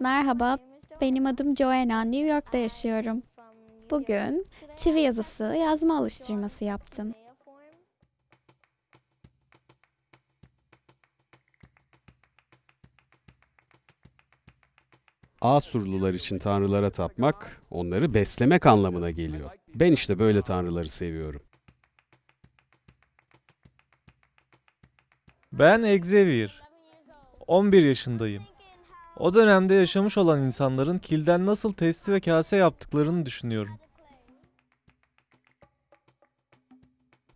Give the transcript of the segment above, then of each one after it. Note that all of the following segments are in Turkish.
Merhaba, benim adım Joanna, New York'ta yaşıyorum. Bugün çivi yazısı yazma alıştırması yaptım. Asurlular için tanrılara tapmak, onları beslemek anlamına geliyor. Ben işte böyle tanrıları seviyorum. Ben Xavier. 11 yaşındayım. O dönemde yaşamış olan insanların kilden nasıl testi ve kase yaptıklarını düşünüyorum.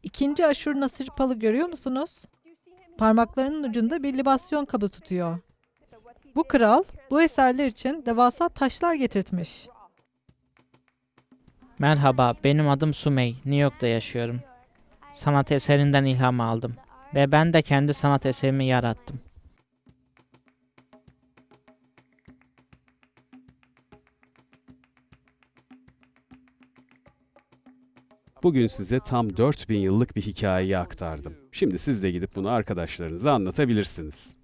İkinci aşur nasırpalı görüyor musunuz? Parmaklarının ucunda bir libasyon kabı tutuyor. Bu kral bu eserler için devasa taşlar getirtmiş. Merhaba, benim adım Sumey. New York'ta yaşıyorum. Sanat eserinden ilham aldım ve ben de kendi sanat eserimi yarattım. Bugün size tam 4000 yıllık bir hikayeyi aktardım. Şimdi siz de gidip bunu arkadaşlarınıza anlatabilirsiniz.